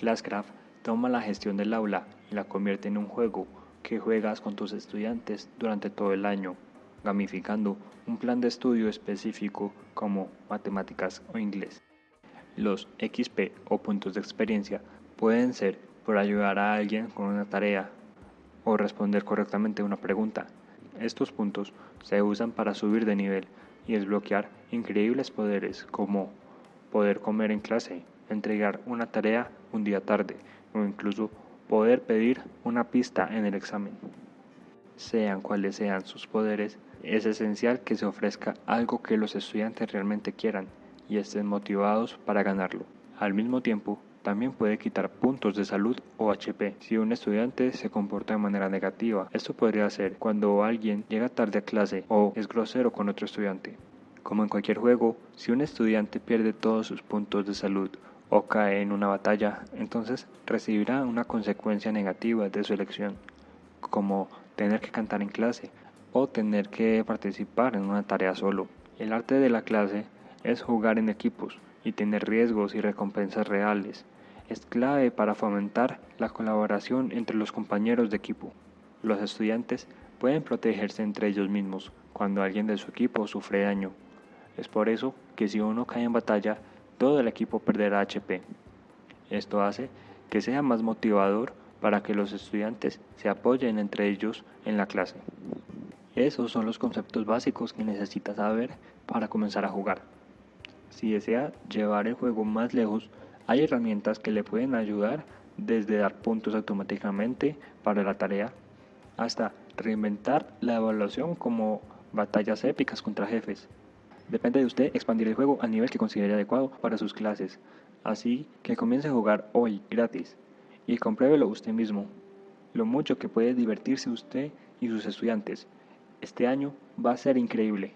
Classcraft toma la gestión del aula y la convierte en un juego que juegas con tus estudiantes durante todo el año, gamificando un plan de estudio específico como matemáticas o inglés. Los XP o puntos de experiencia pueden ser por ayudar a alguien con una tarea o responder correctamente una pregunta. Estos puntos se usan para subir de nivel y desbloquear increíbles poderes como poder comer en clase, entregar una tarea un día tarde o incluso poder pedir una pista en el examen. Sean cuales sean sus poderes, es esencial que se ofrezca algo que los estudiantes realmente quieran y estén motivados para ganarlo. Al mismo tiempo, también puede quitar puntos de salud o HP si un estudiante se comporta de manera negativa. Esto podría ser cuando alguien llega tarde a clase o es grosero con otro estudiante. Como en cualquier juego, si un estudiante pierde todos sus puntos de salud o cae en una batalla, entonces recibirá una consecuencia negativa de su elección, como tener que cantar en clase o tener que participar en una tarea solo. El arte de la clase es jugar en equipos y tener riesgos y recompensas reales. Es clave para fomentar la colaboración entre los compañeros de equipo. Los estudiantes pueden protegerse entre ellos mismos cuando alguien de su equipo sufre daño. Es por eso que si uno cae en batalla, todo el equipo perderá HP. Esto hace que sea más motivador para que los estudiantes se apoyen entre ellos en la clase. Esos son los conceptos básicos que necesita saber para comenzar a jugar. Si desea llevar el juego más lejos, hay herramientas que le pueden ayudar desde dar puntos automáticamente para la tarea hasta reinventar la evaluación como batallas épicas contra jefes. Depende de usted expandir el juego al nivel que considere adecuado para sus clases, así que comience a jugar hoy gratis y compruébelo usted mismo, lo mucho que puede divertirse usted y sus estudiantes. Este año va a ser increíble.